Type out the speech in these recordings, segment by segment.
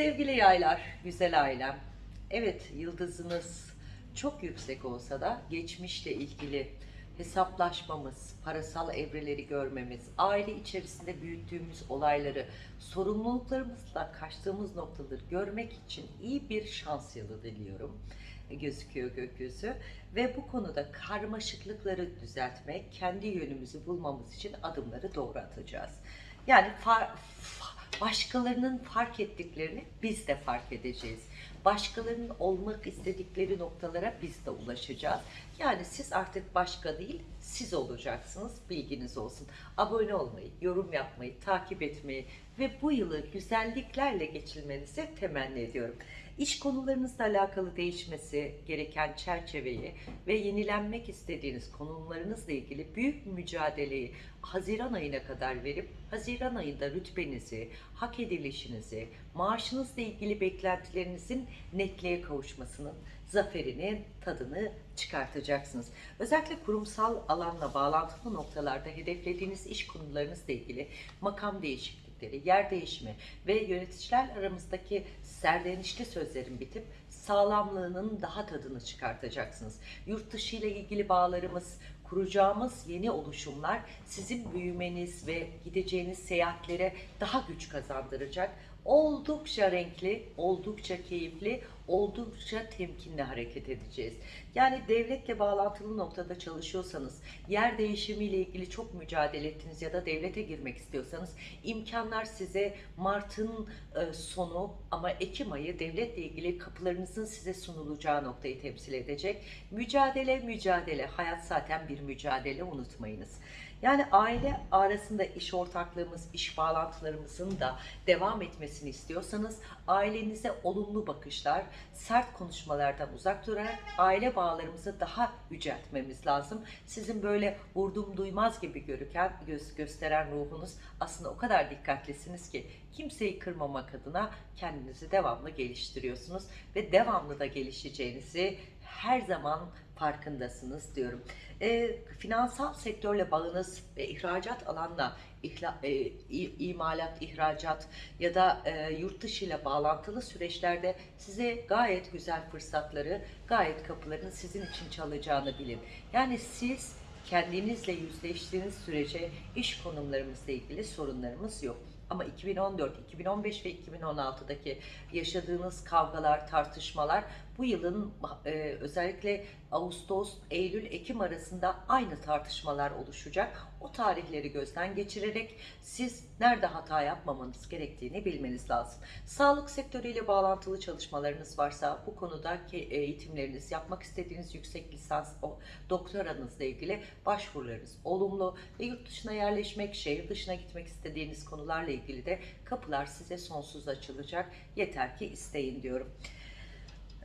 Sevgili yaylar, güzel ailem. Evet, yıldızınız çok yüksek olsa da geçmişle ilgili hesaplaşmamız, parasal evreleri görmemiz, aile içerisinde büyüttüğümüz olayları, sorumluluklarımızla kaçtığımız noktaları görmek için iyi bir şans yılı diliyorum gözüküyor gökyüzü ve bu konuda karmaşıklıkları düzeltmek, kendi yönümüzü bulmamız için adımları doğru atacağız. Yani far- fa- başkalarının fark ettiklerini biz de fark edeceğiz. Başkalarının olmak istedikleri noktalara biz de ulaşacağız. Yani siz artık başka değil, siz olacaksınız. Bilginiz olsun. Abone olmayı, yorum yapmayı, takip etmeyi ve bu yılı güzelliklerle geçirmenizi temenni ediyorum. İş konularınızla alakalı değişmesi gereken çerçeveyi ve yenilenmek istediğiniz konularınızla ilgili büyük mücadeleyi Haziran ayına kadar verip Haziran ayında rütbenizi, hak edilişinizi, maaşınızla ilgili beklentilerinizin netliğe kavuşmasının zaferinin tadını çıkartacaksınız. Özellikle kurumsal alanla bağlantılı noktalarda hedeflediğiniz iş konularınızla ilgili makam değişiklikleri, yer değişimi ve yöneticiler aramızdaki serdenişli sözlerin bitip sağlamlığının daha tadını çıkartacaksınız. Yurt dışı ile ilgili bağlarımız, kuracağımız yeni oluşumlar sizin büyümeniz ve gideceğiniz seyahatlere daha güç kazandıracak. Oldukça renkli, oldukça keyifli, oldukça temkinli hareket edeceğiz. Yani devletle bağlantılı noktada çalışıyorsanız, yer değişimiyle ilgili çok mücadele ettiniz ya da devlete girmek istiyorsanız imkanlar size Mart'ın e, sonu ama Ekim ayı devletle ilgili kapılarınızın size sunulacağı noktayı temsil edecek. Mücadele, mücadele. Hayat zaten bir mücadele unutmayınız. Yani aile arasında iş ortaklığımız, iş bağlantılarımızın da devam etmesini istiyorsanız ailenize olumlu bakışlar, sert konuşmalardan uzak durarak aile bağlarımızı daha yüceltmemiz lazım. Sizin böyle vurdum duymaz gibi görüken, göz, gösteren ruhunuz aslında o kadar dikkatlisiniz ki kimseyi kırmamak adına kendinizi devamlı geliştiriyorsunuz ve devamlı da gelişeceğinizi her zaman farkındasınız diyorum. E, finansal sektörle bağınız ve ihracat alanla ihla, e, imalat, ihracat ya da e, yurt dışı ile bağlantılı süreçlerde size gayet güzel fırsatları, gayet kapıların sizin için çalacağını bilin. Yani siz kendinizle yüzleştiğiniz sürece iş konumlarımızla ilgili sorunlarımız yok. Ama 2014, 2015 ve 2016'daki yaşadığınız kavgalar, tartışmalar bu yılın e, özellikle Ağustos, Eylül, Ekim arasında aynı tartışmalar oluşacak. O tarihleri gözden geçirerek siz nerede hata yapmamanız gerektiğini bilmeniz lazım. Sağlık sektörüyle bağlantılı çalışmalarınız varsa bu konudaki eğitimleriniz, yapmak istediğiniz yüksek lisans, o doktoranızla ilgili başvurularınız olumlu ve yurt dışına yerleşmek, şehir dışına gitmek istediğiniz konularla ilgili de kapılar size sonsuz açılacak. Yeter ki isteyin diyorum.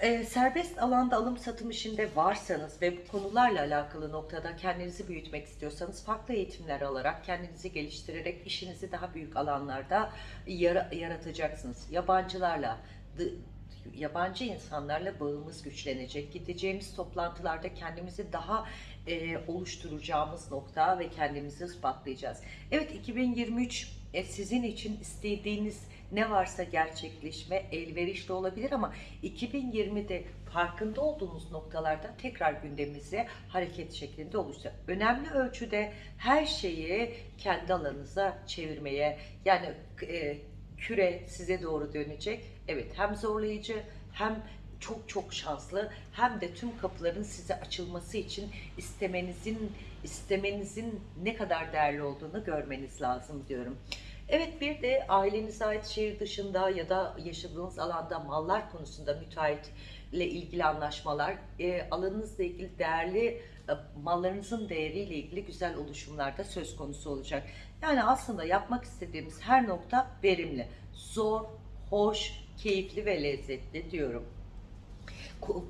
Ee, serbest alanda alım satım işinde varsanız ve bu konularla alakalı noktada kendinizi büyütmek istiyorsanız farklı eğitimler alarak kendinizi geliştirerek işinizi daha büyük alanlarda yara- yaratacaksınız. Yabancılarla yabancı insanlarla bağımız güçlenecek. Gideceğimiz toplantılarda kendimizi daha e, oluşturacağımız nokta ve kendimizi ispatlayacağız. Evet 2023 e, sizin için istediğiniz ne varsa gerçekleşme elverişli olabilir ama 2020'de farkında olduğunuz noktalarda tekrar gündemimize hareket şeklinde oluşacak. Önemli ölçüde her şeyi kendi alanınıza çevirmeye yani e, küre size doğru dönecek. Evet hem zorlayıcı hem çok çok şanslı hem de tüm kapıların size açılması için istemenizin istemenizin ne kadar değerli olduğunu görmeniz lazım diyorum. Evet bir de ailenize ait şehir dışında ya da yaşadığınız alanda mallar konusunda müteahhitle ilgili anlaşmalar, e, alanınızla ilgili değerli e, mallarınızın değeriyle ilgili güzel oluşumlarda söz konusu olacak. Yani aslında yapmak istediğimiz her nokta verimli, zor, hoş, keyifli ve lezzetli diyorum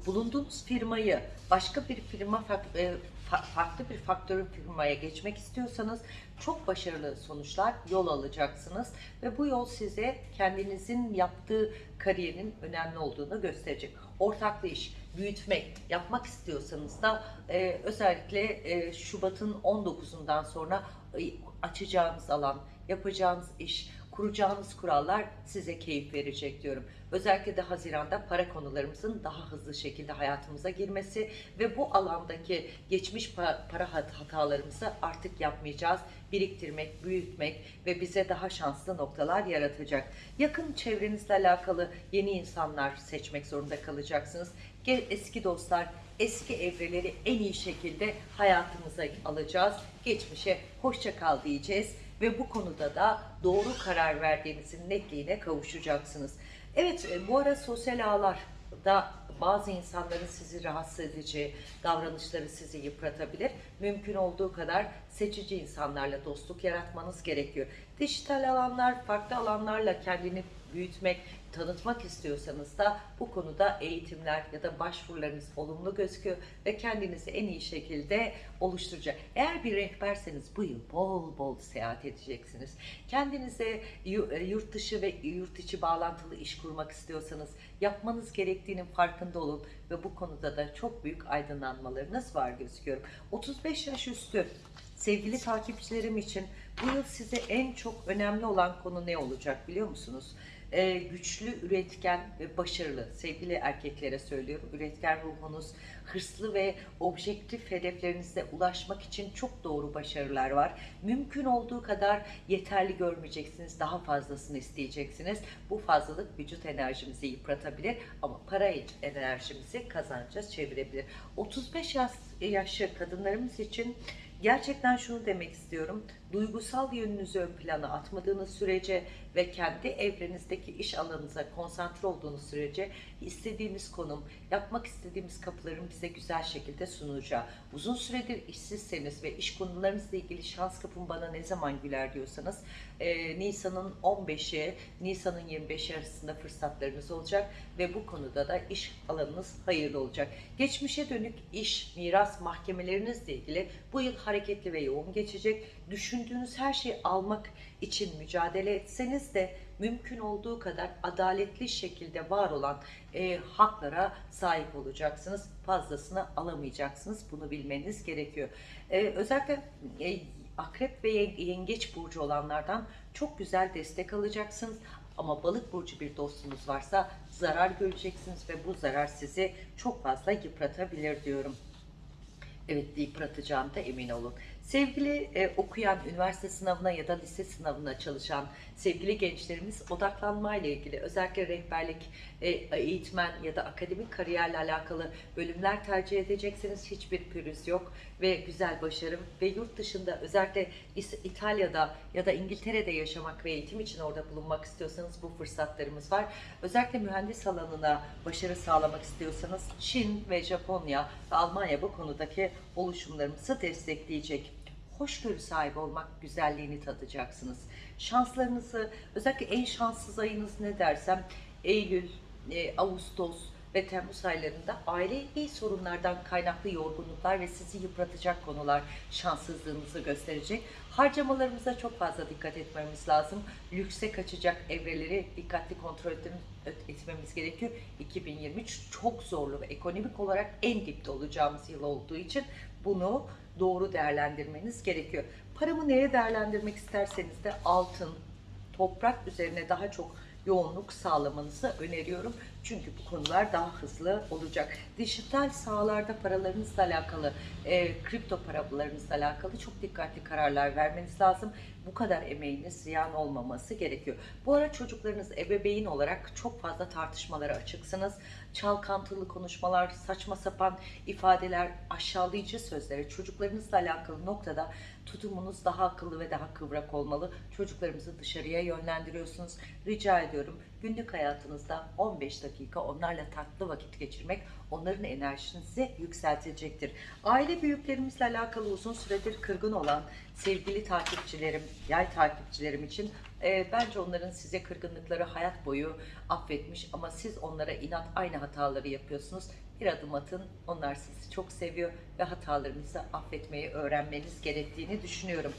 bulunduğunuz firmayı başka bir firma e, fa- farklı bir faktörün firmaya geçmek istiyorsanız çok başarılı sonuçlar yol alacaksınız ve bu yol size kendinizin yaptığı kariyerin önemli olduğunu gösterecek. Ortaklı iş, büyütmek yapmak istiyorsanız da e, özellikle e, Şubat'ın 19'undan sonra e, açacağınız alan, yapacağınız iş kuracağınız kurallar size keyif verecek diyorum. Özellikle de Haziran'da para konularımızın daha hızlı şekilde hayatımıza girmesi ve bu alandaki geçmiş pa- para hat- hatalarımızı artık yapmayacağız. Biriktirmek, büyütmek ve bize daha şanslı noktalar yaratacak. Yakın çevrenizle alakalı yeni insanlar seçmek zorunda kalacaksınız. Eski dostlar, eski evreleri en iyi şekilde hayatımıza alacağız. Geçmişe hoşça kal diyeceğiz ve bu konuda da doğru karar verdiğinizin netliğine kavuşacaksınız. Evet e, bu ara sosyal ağlarda bazı insanların sizi rahatsız edici davranışları sizi yıpratabilir. Mümkün olduğu kadar seçici insanlarla dostluk yaratmanız gerekiyor. Dijital alanlar, farklı alanlarla kendini büyütmek, tanıtmak istiyorsanız da bu konuda eğitimler ya da başvurularınız olumlu gözüküyor ve kendinizi en iyi şekilde oluşturacak. Eğer bir rehberseniz bu yıl bol bol seyahat edeceksiniz. Kendinize e, yurt dışı ve yurt içi bağlantılı iş kurmak istiyorsanız yapmanız gerektiğinin farkında olun ve bu konuda da çok büyük aydınlanmalarınız var gözüküyorum. 35 yaş üstü sevgili takipçilerim için bu yıl size en çok önemli olan konu ne olacak biliyor musunuz? Ee, güçlü, üretken ve başarılı sevgili erkeklere söylüyorum. Üretken ruhunuz, hırslı ve objektif hedeflerinize ulaşmak için çok doğru başarılar var. Mümkün olduğu kadar yeterli görmeyeceksiniz, daha fazlasını isteyeceksiniz. Bu fazlalık vücut enerjimizi yıpratabilir ama para enerjimizi kazanca çevirebilir. 35 yaş, yaşı kadınlarımız için Gerçekten şunu demek istiyorum. Duygusal yönünüzü ön plana atmadığınız sürece ve kendi evrenizdeki iş alanınıza konsantre olduğunuz sürece istediğimiz konum, yapmak istediğimiz kapıların bize güzel şekilde sunulacağı. Uzun süredir işsizseniz ve iş konularınızla ilgili şans kapım bana ne zaman güler diyorsanız e, Nisan'ın 15'i, Nisan'ın 25'i arasında fırsatlarınız olacak ve bu konuda da iş alanınız hayırlı olacak. Geçmişe dönük iş, miras mahkemelerinizle ilgili bu yıl hareketli ve yoğun geçecek. Düşündüğünüz her şeyi almak için mücadele etseniz de mümkün olduğu kadar adaletli şekilde var olan e, haklara sahip olacaksınız. Fazlasını alamayacaksınız. Bunu bilmeniz gerekiyor. E, özellikle e, akrep ve yen- yengeç burcu olanlardan çok güzel destek alacaksınız. Ama balık burcu bir dostunuz varsa zarar göreceksiniz ve bu zarar sizi çok fazla yıpratabilir diyorum. Evet yıpratacağım da emin olun. Sevgili e, okuyan, üniversite sınavına ya da lise sınavına çalışan sevgili gençlerimiz odaklanmayla ilgili özellikle rehberlik, e, eğitmen ya da akademik kariyerle alakalı bölümler tercih edecekseniz hiçbir pürüz yok ve güzel başarım ve yurt dışında özellikle İtalya'da ya da İngiltere'de yaşamak ve eğitim için orada bulunmak istiyorsanız bu fırsatlarımız var. Özellikle mühendis alanına başarı sağlamak istiyorsanız Çin ve Japonya ve Almanya bu konudaki oluşumlarımızı destekleyecek. Hoşgörü sahibi olmak güzelliğini tadacaksınız. Şanslarınızı, özellikle en şanssız ayınız ne dersem Eylül, e, Ağustos ve Temmuz aylarında ailevi sorunlardan kaynaklı yorgunluklar ve sizi yıpratacak konular şanssızlığınızı gösterecek. Harcamalarımıza çok fazla dikkat etmemiz lazım. Lükse kaçacak evreleri dikkatli kontrol etmemiz, etmemiz gerekiyor. 2023 çok zorlu ve ekonomik olarak en dipte olacağımız yıl olduğu için bunu doğru değerlendirmeniz gerekiyor. Paramı neye değerlendirmek isterseniz de altın, toprak üzerine daha çok yoğunluk sağlamanızı öneriyorum. Çünkü bu konular daha hızlı olacak. Dijital sahalarda paralarınızla alakalı, e, kripto paralarınızla alakalı çok dikkatli kararlar vermeniz lazım. Bu kadar emeğiniz ziyan olmaması gerekiyor. Bu ara çocuklarınız ebeveyn olarak çok fazla tartışmalara açıksınız. Çalkantılı konuşmalar, saçma sapan ifadeler, aşağılayıcı sözlere çocuklarınızla alakalı noktada tutumunuz daha akıllı ve daha kıvrak olmalı. Çocuklarımızı dışarıya yönlendiriyorsunuz. Rica ediyorum günlük hayatınızda 15 dakika onlarla tatlı vakit geçirmek onların enerjinizi yükseltecektir. Aile büyüklerimizle alakalı uzun süredir kırgın olan sevgili takipçilerim, yay takipçilerim için e, bence onların size kırgınlıkları hayat boyu affetmiş ama siz onlara inat aynı hataları yapıyorsunuz. Bir adım atın, onlar sizi çok seviyor ve hatalarınızı affetmeyi öğrenmeniz gerektiğini düşünüyorum.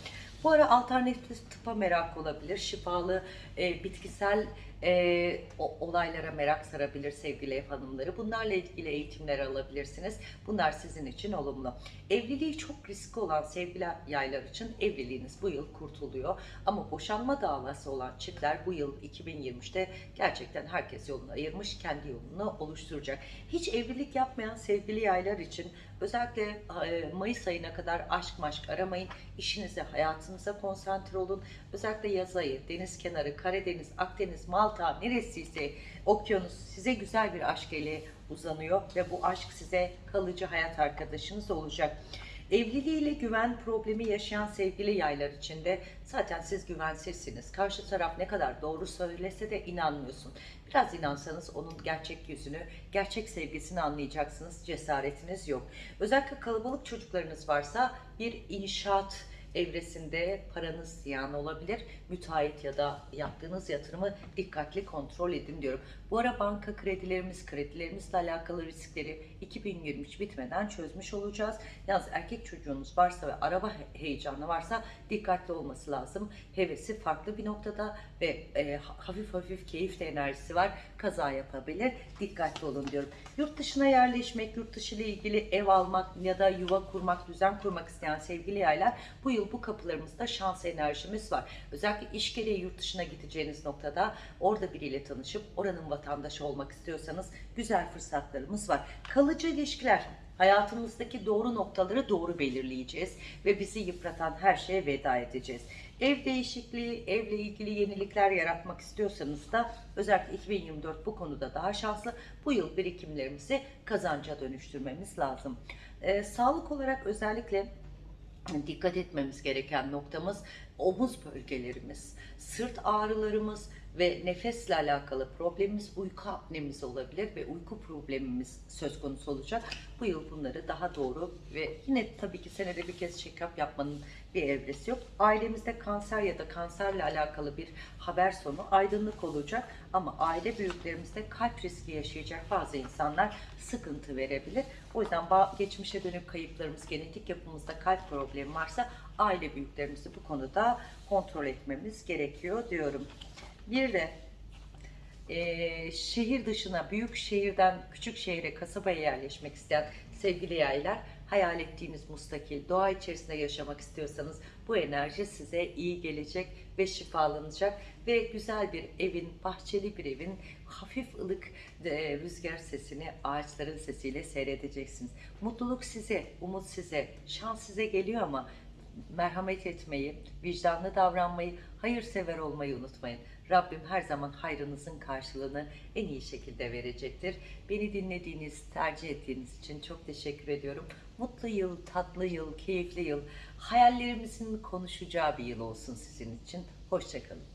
Bu ara alternatif tıpa merak olabilir, şifalı e, bitkisel e, olaylara merak sarabilir sevgili ev hanımları. Bunlarla ilgili eğitimler alabilirsiniz. Bunlar sizin için olumlu. Evliliği çok riskli olan sevgili yaylar için evliliğiniz bu yıl kurtuluyor. Ama boşanma dava iddiası olan çiftler bu yıl 2023'te gerçekten herkes yolunu ayırmış, kendi yolunu oluşturacak. Hiç evlilik yapmayan sevgili yaylar için özellikle e, Mayıs ayına kadar aşk maşk aramayın. İşinize, hayatınıza konsantre olun. Özellikle yaz ayı, deniz kenarı, Karadeniz, Akdeniz, Malta neresiyse okyanus size güzel bir aşk eli uzanıyor ve bu aşk size kalıcı hayat arkadaşınız olacak. Evliliğiyle güven problemi yaşayan sevgili yaylar için de zaten siz güvensizsiniz. Karşı taraf ne kadar doğru söylese de inanmıyorsun. Biraz inansanız onun gerçek yüzünü, gerçek sevgisini anlayacaksınız. Cesaretiniz yok. Özellikle kalabalık çocuklarınız varsa bir inşaat evresinde paranız ziyan olabilir. Müteahhit ya da yaptığınız yatırımı dikkatli kontrol edin diyorum. Bu ara banka kredilerimiz, kredilerimizle alakalı riskleri 2023 bitmeden çözmüş olacağız. Yalnız erkek çocuğunuz varsa ve araba he- heyecanı varsa dikkatli olması lazım. Hevesi farklı bir noktada ve e, hafif hafif keyif de enerjisi var. Kaza yapabilir. Dikkatli olun diyorum. Yurt dışına yerleşmek, yurt dışı ile ilgili ev almak ya da yuva kurmak, düzen kurmak isteyen sevgili yaylar bu yıl bu kapılarımızda şans enerjimiz var. Özellikle iş gereği yurt dışına gideceğiniz noktada orada biriyle tanışıp oranın vatandaşı olmak istiyorsanız güzel fırsatlarımız var. Kalıcı ilişkiler hayatımızdaki doğru noktaları doğru belirleyeceğiz ve bizi yıpratan her şeye veda edeceğiz. Ev değişikliği, evle ilgili yenilikler yaratmak istiyorsanız da özellikle 2024 bu konuda daha şanslı. Bu yıl birikimlerimizi kazanca dönüştürmemiz lazım. Ee, sağlık olarak özellikle dikkat etmemiz gereken noktamız omuz bölgelerimiz, sırt ağrılarımız ve nefesle alakalı problemimiz uyku apnemiz olabilir ve uyku problemimiz söz konusu olacak. Bu yıl bunları daha doğru ve yine tabii ki senede bir kez check-up yapmanın bir evresi yok. Ailemizde kanser ya da kanserle alakalı bir haber sonu aydınlık olacak ama aile büyüklerimizde kalp riski yaşayacak bazı insanlar sıkıntı verebilir. O yüzden geçmişe dönük kayıplarımız, genetik yapımızda kalp problemi varsa aile büyüklerimizi bu konuda kontrol etmemiz gerekiyor diyorum. Bir de e, şehir dışına, büyük şehirden küçük şehre, kasabaya yerleşmek isteyen sevgili yaylar, hayal ettiğiniz mustakil, doğa içerisinde yaşamak istiyorsanız bu enerji size iyi gelecek ve şifalanacak ve güzel bir evin, bahçeli bir evin hafif ılık e, rüzgar sesini ağaçların sesiyle seyredeceksiniz. Mutluluk size, umut size, şans size geliyor ama merhamet etmeyi, vicdanlı davranmayı, hayırsever olmayı unutmayın. Rabbim her zaman hayrınızın karşılığını en iyi şekilde verecektir. Beni dinlediğiniz, tercih ettiğiniz için çok teşekkür ediyorum. Mutlu yıl, tatlı yıl, keyifli yıl, hayallerimizin konuşacağı bir yıl olsun sizin için. Hoşçakalın.